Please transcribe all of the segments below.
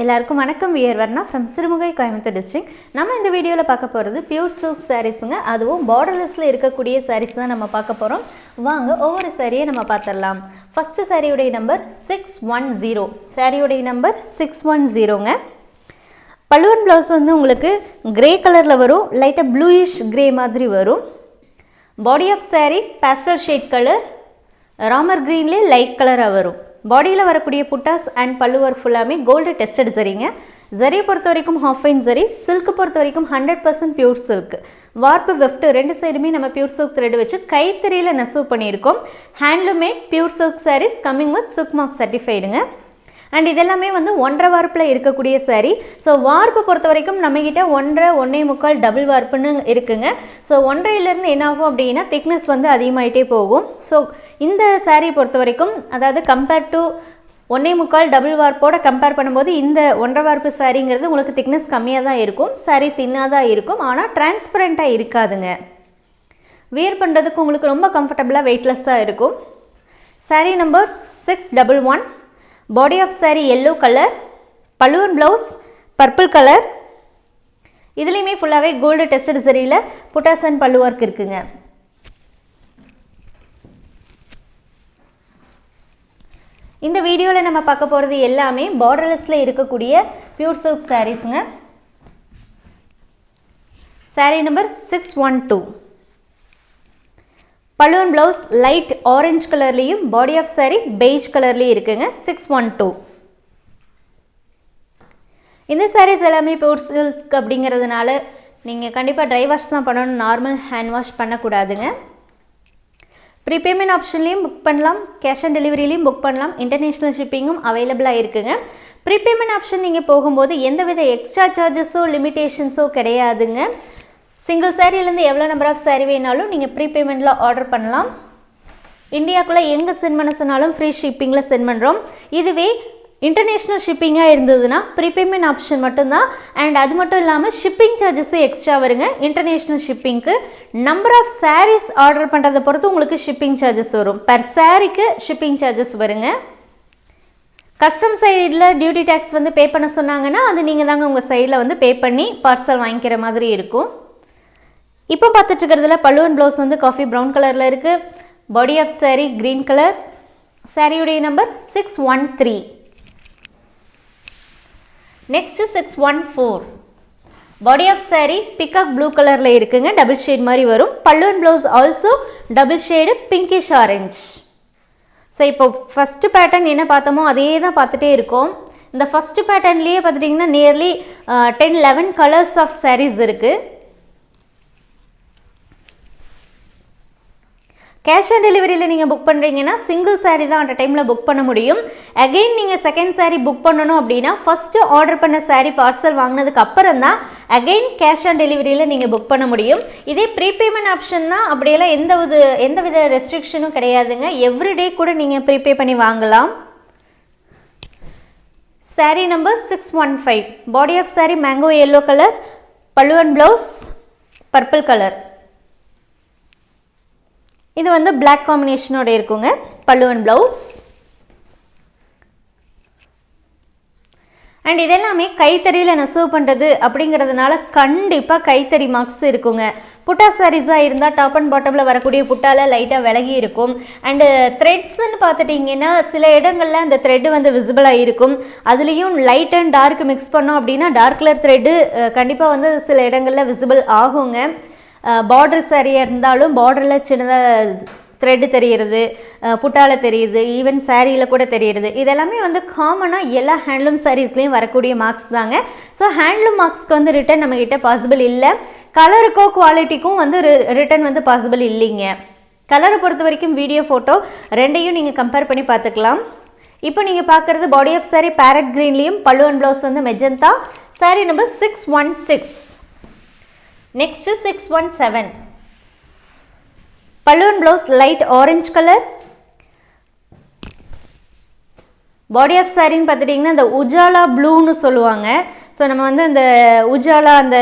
எல்லாருக்கும் வணக்கம். We're Varna from Sirumugai Coimbatore district நம்ம இந்த வீடியோவில் பார்க்க போகிறது பியூர் சில்க் சாரீஸுங்க அதுவும் பார்டர்லெஸில் இருக்கக்கூடிய சாரீஸ் தான் நம்ம பார்க்க போகிறோம் வாங்க ஒவ்வொரு சாரியை நம்ம பார்த்துடலாம். ஃபஸ்ட்டு சாரியுடைய நம்பர் சிக்ஸ் ஒன் ஜீரோ சாரியுடைய நம்பர் சிக்ஸ் ஒன் ஜீரோங்க பழுவன் ப்ளவுஸ் வந்து உங்களுக்கு கிரே கலரில் வரும். லைட்டாக ப்ளூயிஷ் கிரே மாதிரி வரும். Body of saree pastel shade colour Ramar க்ரீன்லேயே லைட் கலராக வரும். பாடியில் வரக்கூடிய புட்டாஸ் அண்ட் பல்லுவர் ஃபுல்லாமே கோல்டு டெஸ்டட் சரிங்க. ஜரியை பொறுத்த வரைக்கும் ஹாஃப் ஃபைன் ஜரி சில்க்கு பொறுத்த வரைக்கும் hundred percent pure silk warp weft ரெண்டு சைடுமே நம்ம பியூர் சில்க் த்ரெட் வச்சு கைத்தறியில் நெசவு பண்ணியிருக்கோம். Handloomed pure silk sarees coming with silk mark சர்டிஃபைடுங்க and இதெல்லாமே வந்து ஒன்றரை வார்ப்பில் இருக்கக்கூடிய saree. ஸோ வார்ப்பு பொறுத்த வரைக்கும் நம்மக்கிட்ட ஒன்றரை ஒன்றே முக்கால் டபுள் வார்ப்புன்னு இருக்குங்க. ஸோ ஒன்றையிலேருந்து என்ன ஆகும் அப்படின்னா திக்னஸ் வந்து அதிகமாகிட்டே போகும். ஸோ இந்த சாரீ பொறுத்த வரைக்கும் அதாவது கம்பேர்ட் டு ஒன்றே முக்கால் டபுள் வார்ப்போட கம்பேர் பண்ணும்போது இந்த ஒன்றரை வார்ப்பு சாரிங்கிறது உங்களுக்கு திக்னஸ் கம்மியாக தான் இருக்கும். saree தின்னாக தான் இருக்கும் ஆனால் டிரான்ஸ்பரண்ட்டாக இருக்காதுங்க. வியர் பண்ணுறதுக்கு உங்களுக்கு ரொம்ப கம்ஃபர்டபுளாக வெயிட்லெஸ்ஸாக இருக்கும். saree number six double one body of saree yellow colour balloon blouse purple colour இதுலேயுமே ஃபுல்லாகவே கோல்டு டெஸ்டட் சரியில் புட்டாசன் அண்ட் பல்லு ஒர்க் இருக்குங்க. இந்த வீடியோவில் நம்ம பார்க்க போகிறது எல்லாமே பார்டர்லெஸில் இருக்கக்கூடிய pure silk சாரீஸுங்க saree number six one two balloon blouse light orange கலர்லேயும் பாடி ஆஃப் saree பெய்ஜ் கலர்லேயும் இருக்குங்க. சிக்ஸ் ஒன் டூ இந்த சாரீஸ் எல்லாமே பியூர் சில்க் அப்படிங்கிறதுனால நீங்கள் கண்டிப்பாக ட்ரை வாஷ் தான் பண்ணணும். நார்மல் ஹேண்ட் வாஷ் பண்ணக்கூடாதுங்க. ப்ரீபேமெண்ட் ஆப்ஷன்லேயும் புக் பண்ணலாம். கேஷ் ஆன் டெலிவரிலையும் புக் பண்ணலாம். இன்டர்நேஷ்னல் ஷிப்பிங்கும் அவைலபிளாக இருக்குங்க. ப்ரீபேமெண்ட் ஆப்ஷன் நீங்கள் போகும்போது எந்தவித எக்ஸ்ட்ரா சார்ஜஸோ லிமிட்டேஷன்ஸோ கிடையாதுங்க. சிங்கிள் சாரீலேருந்து எவ்வளோ நம்பர் ஆஃப் சாரி வேணாலும் நீங்கள் ப்ரீபேமெண்ட்டில் ஆர்டர் பண்ணலாம். இந்தியாக்குள்ளே எங்கே சென்ட் பண்ண சொன்னாலும் ஃப்ரீ ஷிப்பிங்கில் சென்ட் பண்ணுறோம் இதுவே இன்டர்நேஷ்னல் ஷிப்பிங்காக இருந்ததுன்னா ப்ரீபேமெண்ட் ஆப்ஷன் மட்டும்தான். அண்ட் அது மட்டும் இல்லாமல் ஷிப்பிங் சார்ஜஸும் எக்ஸ்ட்ரா வருங்க. இன்டர்நேஷ்னல் ஷிப்பிங்க்கு நம்பர் ஆஃப் சாரீஸ் ஆர்டர் பண்ணுறதை பொறுத்து உங்களுக்கு ஷிப்பிங் சார்ஜஸ் வரும். பர் சாரீக்கு ஷிப்பிங் சார்ஜஸ் வருங்க. கஸ்டம் சைடில் டியூட்டி டேக்ஸ் வந்து பே பண்ண சொன்னாங்கன்னா அது நீங்கள் தாங்க உங்கள் சைடில் வந்து பே பண்ணி பார்சல் வாங்கிக்கிற மாதிரி இருக்கும். இப்போ பார்த்துட்டு இருக்கிறதுல பல்லுவன் ப்ளவுஸ் வந்து காஃபி ப்ரௌன் கலரில் இருக்குது body of saree green colour சாரியுடைய number six one three next six one four body of saree peacock blue கலரில் இருக்குங்க. டபுள் ஷேட் மாதிரி வரும். பல்லுவன் blouse also double shade pinkish orange so இப்போ ஃபஸ்ட்டு பேட்டர்ன் என்ன பார்த்தோமோ அதே தான் பார்த்துட்டே இருக்கோம். இந்த ஃபஸ்ட்டு பேட்டர்ன்லேயே பார்த்துட்டிங்கன்னா nearly ten eleven colours of sarees இருக்குது கேஷ் ஆன் டெலிவரியில் நீங்கள் புக் பண்ணுறீங்கன்னா சிங்கிள் சாரீ தான் அந்த டைமில் புக் பண்ண முடியும். அகெயின் நீங்கள் செகண்ட் சாரீ புக் பண்ணணும் அப்படின்னா ஃபஸ்ட்டு ஆர்டர் பண்ண சாரீ பார்சல் வாங்கினதுக்கு அப்புறம் தான் அகெயின் கேஷ் ஆன் டெலிவரியில் நீங்கள் புக் பண்ண முடியும். இதே ப்ரீபேமெண்ட் ஆப்ஷன்னா அப்படியெல்லாம் எந்த ஒரு எந்த வித ரெஸ்ட்ரிக்ஷனும் கிடையாதுங்க. எவ்ரிடே கூட நீங்கள் ப்ரீபே பண்ணி வாங்கலாம். Saree number six one five body of saree mango yellow colour பல்லுவன் ப்ளவுஸ் பர்பிள் கலர் இது வந்து பிளாக் காம்பினேஷனோட இருக்குங்க. பல்லுவன் ப்ளவுஸ் அண்ட் இதெல்லாமே கைத்தறியில் நெசவு பண்ணுறது அப்படிங்கிறதுனால கண்டிப்பாக கைத்தறி மார்க்ஸ் இருக்குங்க. புட்டா சாரீஸாக இருந்தால் டாப் அண்ட் பாட்டமில் வரக்கூடிய புட்டால லைட்டாக விலகி இருக்கும். அண்டு த்ரெட்ஸ்ன்னு பார்த்துட்டிங்கன்னா சில இடங்களில் அந்த த்ரெட்டு வந்து விசிபிளாக இருக்கும். அதுலேயும் லைட் அண்ட் டார்க் மிக்ஸ் பண்ணோம் அப்படின்னா டார்க் கலர் த்ரெட்டு கண்டிப்பாக வந்து சில இடங்களில் விசிபிள் ஆகுங்க. பார்டர் சரியாக இருந்தாலும் பார்டரில் சின்னதாக த்ரெட்டு தெரிகிறது புட்டால தெரியுது ஈவன் சாரியில் கூட தெரியுது இதெல்லாமே வந்து காமனாக எல்லா ஹேண்ட்லூம் சாரீஸ்லேயும் வரக்கூடிய மார்க்ஸ் தாங்க. ஸோ ஹேண்ட்லூம் மார்க்ஸ்க்கு வந்து ரிட்டன் நம்மக்கிட்ட பாசிபிள் இல்லை. கலருக்கோ குவாலிட்டிக்கும் வந்து ரிட்டன் வந்து பாசிபிள் இல்லைங்க. கலரை பொறுத்த வரைக்கும் வீடியோ ஃபோட்டோ ரெண்டையும் நீங்கள் கம்பேர் பண்ணி பார்த்துக்கலாம். இப்போ நீங்கள் பார்க்குறது பாடி ஆஃப் saree பேரட் க்ரீன்லேயும் பல்லு அண்ட் ப்ளவுஸ் வந்து magenta saree number six one six next six one seven balloon blouse light orange colour body of சாரின்னு பார்த்துட்டிங்கன்னா இந்த உஜாலா ப்ளூன்னு சொல்லுவாங்க. ஸோ நம்ம வந்து அந்த உஜாலா அந்த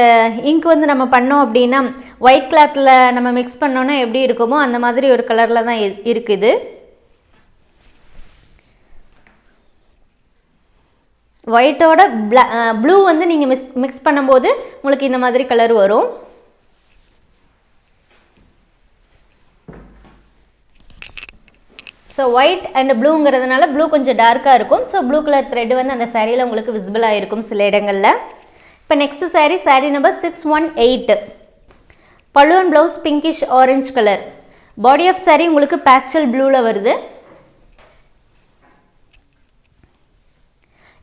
இங்க் வந்து நம்ம பண்ணோம் அப்படின்னா ஒயிட் கிளாத்தில் நம்ம மிக்ஸ் பண்ணோன்னா எப்படி இருக்குமோ அந்த மாதிரி ஒரு கலரில் தான் இருக்குது. ஒயிட்டோட பிளா ப்ளூ வந்து நீங்கள் மிக்ஸ் மிக்ஸ் பண்ணும்போது உங்களுக்கு இந்த மாதிரி கலர் வரும். ஸோ ஒயிட் அண்ட் ப்ளூங்கிறதுனால ப்ளூ கொஞ்சம் டார்க்காக இருக்கும். ஸோ ப்ளூ கலர் த்ரெட் வந்து அந்த சாரியில் உங்களுக்கு விசிபிளாக இருக்கும் சில இடங்களில். இப்போ next saree saree number six one eight பழுவன் blouse pinkish orange colour body of saree உங்களுக்கு பேஸ்டல் ப்ளூவில் வருது.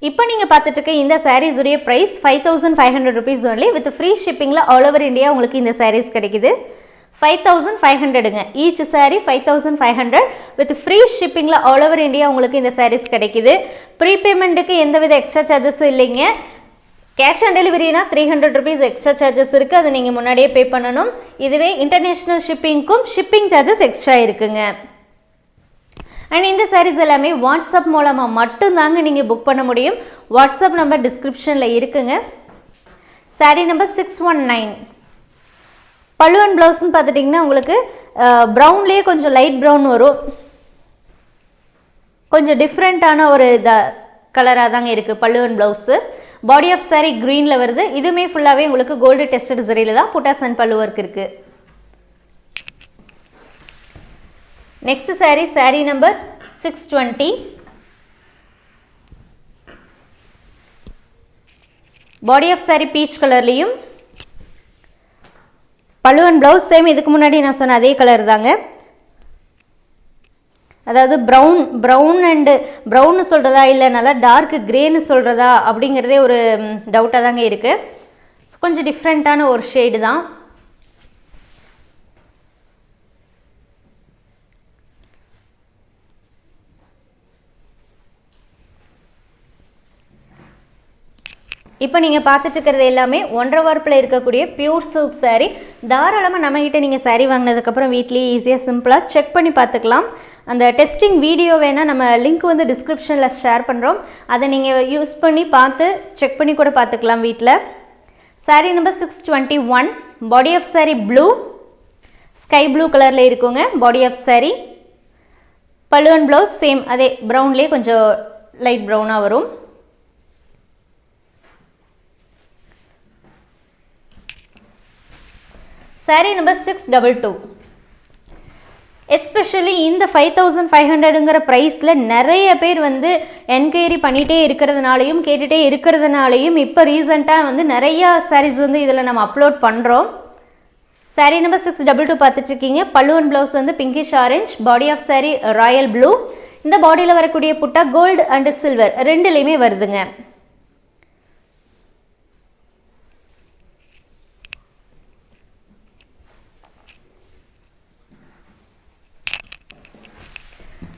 இப்போ நீங்கள் பார்த்துட்டு இருக்க இந்த சாரீஸ் உடைய price five thousand five hundred rupees only with free ஷிப்பிங்கில் all over India உங்களுக்கு இந்த சாரீஸ் கிடைக்குது. Five thousand five ஹண்ட்ரடுங்க each saree five thousand five hundred with free ஷிப்பிங்கில் all over India உங்களுக்கு இந்த சாரீஸ் கிடைக்குது. ப்ரீபேமெண்ட்டுக்கு எந்தவித எக்ஸ்ட்ரா சார்ஜஸும் இல்லைங்க. Cash on டெலிவரினா three hundred rupees extra charges இருக்குது அதை நீங்கள் முன்னாடியே பே பண்ணணும். இதுவே இன்டர்நேஷ்னல் ஷிப்பிங்க்கும் ஷிப்பிங் சார்ஜஸ் எக்ஸ்ட்ரா இருக்குங்க. அண்ட் இந்த சாரீஸ் எல்லாமே வாட்ஸ்அப் மூலமாக மட்டும்தாங்க நீங்கள் புக் பண்ண முடியும். வாட்ஸ்அப் நம்பர் டிஸ்கிரிப்ஷனில் இருக்குங்க. Saree number six one nine பல்லுவன் ப்ளவுஸ்னு பார்த்துட்டிங்கன்னா உங்களுக்கு ப்ரௌன்லேயே கொஞ்சம் லைட் ப்ரௌன் வரும். கொஞ்சம் டிஃப்ரெண்ட்டான ஒரு இத கலராக தாங்க இருக்குது பல்லுவன் ப்ளவுஸு பாடி ஆஃப் சாரீ க்ரீனில் வருது. இதுவுமே ஃபுல்லாகவே உங்களுக்கு கோல்டு டெஸ்ட் சரியில் தான் புட்டாஸ் அண்ட் பல்லு ஒர்க் இருக்குது next saree saree number six twenty body of saree peach கலர்லேயும் பழுவன் ப்ளவுஸ் சேம் இதுக்கு முன்னாடி நான் சொன்ன அதே கலர் தாங்க. அதாவது ப்ரௌன் ப்ரௌன் அண்டு ப்ரௌன்னு சொல்கிறதா இல்லை நல்லா டார்க் க்ரேன்னு சொல்கிறதா அப்படிங்கிறதே ஒரு டவுட்டாக தாங்க இருக்குது கொஞ்சம் டிஃப்ரெண்ட்டான ஒரு ஷேடு தான். இப்போ நீங்கள் பார்த்துட்ருக்கிறது எல்லாமே ஒன்றரை வார்ப்பில் இருக்கக்கூடிய பியூர் சில்க் சாரீ தாராளமாக நம்மக்கிட்ட நீங்கள் சாரீ வாங்கினதுக்கப்புறம் வீட்லேயே ஈஸியாக சிம்பிளாக செக் பண்ணி பார்த்துக்கலாம். அந்த டெஸ்டிங் வீடியோ வேணால் நம்ம லிங்க் வந்து டிஸ்கிரிப்ஷனில் ஷேர் பண்ணுறோம் அதை நீங்கள் யூஸ் பண்ணி பார்த்து செக் பண்ணி கூட பார்த்துக்கலாம் வீட்டில் saree number six twenty one body of saree blue sky blue கலரில் இருக்குங்க பாடி ஆஃப் சாரீ பல்லுவன் ப்ளவுஸ் சேம் அதே ப்ரௌன்லேயே கொஞ்சம் லைட் ப்ரௌனாக வரும். Saree number six double two especially இந்த ஃபைவ் தௌசண்ட் ஃபைவ் ஹண்ட்ரடுங்கிற ப்ரைஸில் நிறைய பேர் வந்து என்கொயரி பண்ணிகிட்டே இருக்கிறதுனாலையும் கேட்டுகிட்டே இருக்கிறதுனாலையும் இப்போ ரீசெண்டாக வந்து நிறையா சாரீஸ் வந்து இதில் நம்ம அப்லோட் பண்ணுறோம் saree number six double two பார்த்துட்ருக்கீங்க. பல்லுவன் ப்ளவுஸ் வந்து pinkish orange body of saree royal blue இந்த பாடியில் வரக்கூடிய புட்டா கோல்டு அண்டு சில்வர் ரெண்டுலேயுமே வருதுங்க.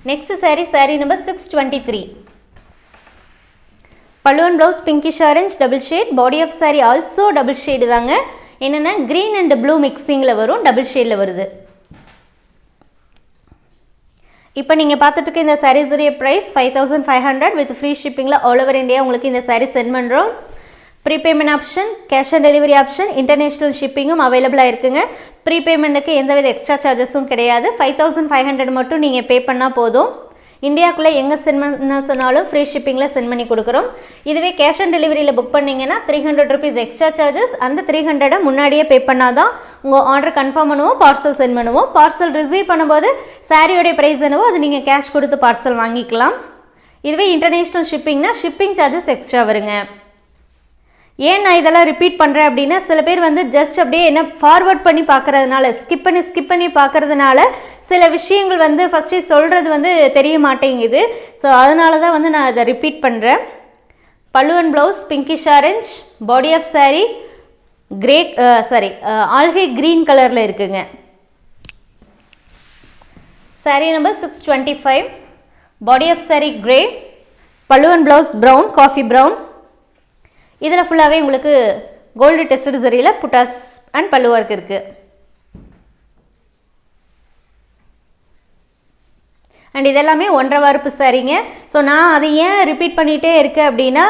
Next saree saree number six twenty three பல்லுவன் blouse pinkish orange double shade body of saree also double shade தாங்க. என்னென்னா க்ரீன் அண்ட் ப்ளூ மிக்சிங்கில் வரும் டபுள் ஷேடில் வருது. இப்போ நீங்கள் பார்த்துட்டு இருக்க இந்த சாரீஸுடைய price five thousand five hundred with free ஷிப்பிங்கில் all over India உங்களுக்கு இந்த சாரீ சென்ட் பண்ணுறோம் prepayment option cash on delivery option international ஷிப்பிங்கும் அவைலபிளாக இருக்குங்க. ப்ரீபேமெண்ட்டுக்கு எந்தவித எக்ஸ்ட்ரா சார்ஜஸும் கிடையாது. ஃபைவ் தௌசண்ட் ஃபைவ் ஹண்ட்ரட் மட்டும் நீங்கள் பே பண்ணால் போதும். இந்தியாவுக்குள்ளே எங்கே சென்ட் பண்ண சொன்னாலும் ஃப்ரீ ஷிப்பிங்கில் சென்ட் பண்ணி கொடுக்குறோம். இதுவே கேஷ் ஆன் டெலிவரியில் புக் பண்ணிங்கன்னா three hundred rupees extra charges அந்த த்ரீ ஹண்ட்ரடை முன்னாடியே பே பண்ணால் தான் உங்கள் ஆர்டர் கன்ஃபார்ம் பண்ணுவோம் பார்சல் சென்ட் பண்ணுவோம். பார்சல் ரிசீவ் பண்ணும்போது சாரியோடைய ப்ரைஸ் என்னவோ அது நீங்கள் கேஷ் கொடுத்து பார்சல் வாங்கிக்கலாம். இதுவே இன்டர்நேஷ்னல் ஷிப்பிங்னா ஷிப்பிங் சார்ஜஸ் எக்ஸ்ட்ரா வருங்க. ஏன் நான் இதெல்லாம் ரிப்பீட் பண்ணுறேன் அப்படின்னா சில பேர் வந்து ஜஸ்ட் அப்படியே என்ன ஃபார்வர்ட் பண்ணி பார்க்கறதுனால ஸ்கிப் பண்ணி ஸ்கிப் பண்ணி பார்க்கறதுனால சில விஷயங்கள் வந்து ஃபஸ்ட்டு சொல்கிறது வந்து தெரிய மாட்டேங்குது. ஸோ அதனால தான் வந்து நான் அதை ரிப்பீட் பண்ணுறேன் பல்லுவன் blouse pinkish orange body of saree grey saree algae green கலரில் இருக்குங்க. Saree number six twenty five body of saree grey பல்லுவன் ப்ளவுஸ் ப்ரௌன் காஃபி ப்ரௌன் இதில் ஃபுல்லாகவே உங்களுக்கு gold tested சரியில் buttas and pallu work இருக்குது அண்ட் இதெல்லாமே ஒன்றரை வார்ப்பு சாரீங்க. ஸோ நான் அதை ஏன் ரிப்பீட் பண்ணிகிட்டே இருக்கேன் அப்படின்னா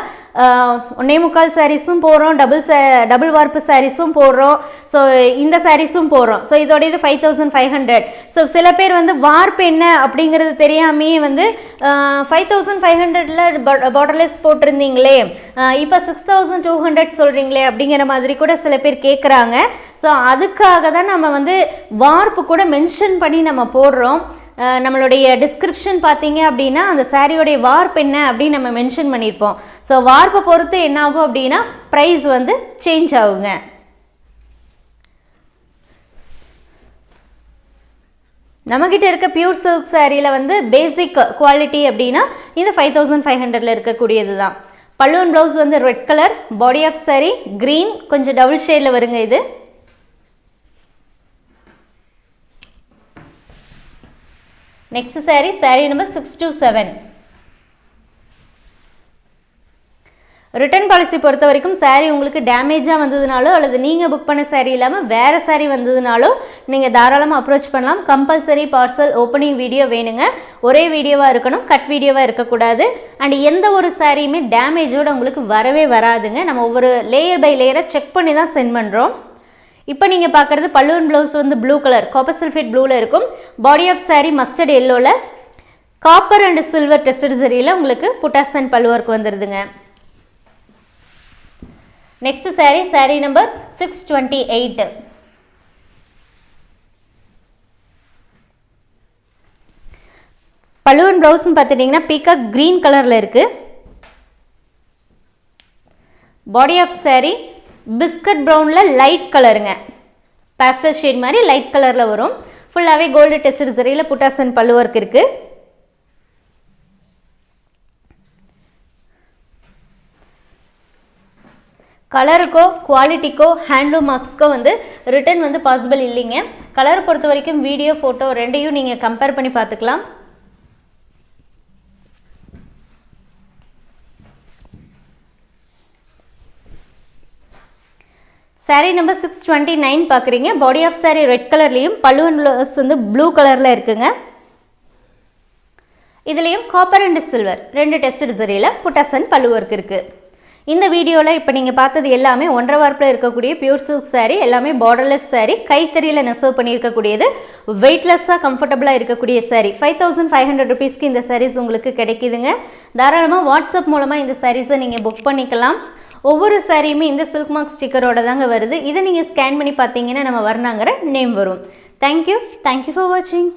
ஒன்னே முக்கால் சாரீஸும் போடுறோம் டபுள் சே டபுள் வார்ப்பு சாரீஸும் போடுறோம். ஸோ இந்த சாரீஸும் போடுறோம். ஸோ இதோட இது five thousand five hundred so சில பேர் வந்து வார்ப்பு என்ன அப்படிங்கிறது தெரியாமையே வந்து ஃபைவ் தௌசண்ட் ஃபைவ் ஹண்ட்ரடில் பார்டர்லெஸ் போட்டிருந்தீங்களே. இப்போ சிக்ஸ் தௌசண்ட் டூ ஹண்ட்ரட் சொல்கிறீங்களே அப்படிங்கிற மாதிரி கூட சில பேர் கேட்குறாங்க ஸோ அதுக்காக தான் நம்ம வந்து வார்ப்பு கூட மென்ஷன் பண்ணி நம்ம போடுறோம். நம்மளுடைய டிஸ்கிரிப்ஷன் பார்த்தீங்க அப்படின்னா அந்த சாரியோடைய வார்ப் என்ன அப்படின்னு நம்ம மென்ஷன் பண்ணியிருப்போம். ஸோ வார்ப்பை பொறுத்து என்ன ஆகும் அப்படின்னா ப்ரைஸ் வந்து சேஞ்ச் ஆகுங்க. நம்மக்கிட்ட இருக்க பியூர் சில்க் சாரியில் வந்து பேசிக் குவாலிட்டி அப்படின்னா இந்த ஃபைவ் தௌசண்ட் ஃபைவ் ஹண்ட்ரடில் இருக்கக்கூடியது தான். பல்லுவன் ப்ளவுஸ் வந்து red colour body of saree green கொஞ்சம் டபுள் ஷேடில் வருங்க இது. Next saree saree number six two seven return policy பொறுத்த வரைக்கும் சாரீ உங்களுக்கு டேமேஜாக வந்ததுனாலோ அல்லது நீங்கள் புக் பண்ண சாரீ இல்லாமல் வேறு சாரீ வந்ததுனாலோ நீங்கள் தாராளமாக அப்ரோச் பண்ணலாம். கம்பல்சரி பார்சல் ஓப்பனிங் வீடியோ வேணுங்க. ஒரே வீடியோவாக இருக்கணும் கட் வீடியோவாக இருக்கக்கூடாது. அண்ட் எந்த ஒரு சாரியுமே டேமேஜோடு உங்களுக்கு வரவே வராதுங்க. நம்ம ஒவ்வொரு லேயர் பை லேயரை செக் பண்ணி தான் சென்ட் பண்ணுறோம் இப்போ நீங்கள் பார்க்குறது பல்லுவன் ப்ளவுஸ் வந்து ப்ளூ கலர் காப்பர் சல்ஃபேட் ப்ளூவில் இருக்கும். பாடி ஆஃப் saree மஸ்டர்ட் எல்லோவில் காப்பர் அண்ட் சில்வர் டெஸ்டட் சரியில் உங்களுக்கு புட்டாஸ் அண்ட் பல்லுவர்க்கு வந்துடுதுங்க next saree saree number six twenty eight பல்லுவன் ப்ளவுஸ்னு பார்த்துட்டிங்கன்னா பீகாக் க்ரீன் கலரில் இருக்குது பாடி ஆஃப் saree பிஸ்கட் ப்ரௌனில் லைட் கலருங்க. பேஸ்டல் ஷேட் மாதிரி லைட் கலரில் வரும். ஃபுல்லாகவே கோல்டு டெஸ்டட் சரியில் புட்டாசன் பல்லு ஒர்க் இருக்குது கலருக்கோ குவாலிட்டிக்கோ ஹேண்ட்லூம் மார்க்ஸ்க்கோ வந்து ரிட்டர்ன் வந்து பாசிபிள் இல்லைங்க. கலரை பொறுத்த வரைக்கும் வீடியோ ஃபோட்டோ ரெண்டையும் நீங்கள் கம்பேர் பண்ணி பார்த்துக்கலாம். Saree number six twenty nine பார்க்குறீங்க பாடி ஆஃப் சாரீ ரெட் கலர்லேயும் பல்லுவன் ப்ளவுஸ் வந்து ப்ளூ கலரில் இருக்குங்க. இதுலேயும் காப்பர் அண்ட் சில்வர் ரெண்டு டெஸ்ட் சரியில் புட்டாசன் பல்லு ஒர்க் இருக்குது இந்த வீடியோவில் இப்போ நீங்கள் பார்த்தது எல்லாமே ஒன்றரை வார்ப்பில் இருக்கக்கூடிய பியூர் சில்க் சாரீ எல்லாமே பார்டர்லெஸ் சாரீ கைத்தறியில் நெசவு பண்ணியிருக்கக்கூடியது வெயிட்லெஸ்ஸாக கம்ஃபர்டபுளாக இருக்கக்கூடிய saree five thousand five hundred ருபீஸ்க்கு இந்த சாரீஸ் உங்களுக்கு கிடைக்குதுங்க. தாராளமாக வாட்ஸ்அப் மூலமாக இந்த சாரீஸை நீங்கள் புக் பண்ணிக்கலாம். ஒவ்வொரு சாரியுமே இந்த சில்க் மார்க் ஸ்டிக்கரோட தாங்க வருது. இதை நீங்கள் ஸ்கேன் பண்ணி பார்த்தீங்கன்னா நம்ம வர்ணாங்கிற நேம் வரும். Thank you thank you for வாட்சிங்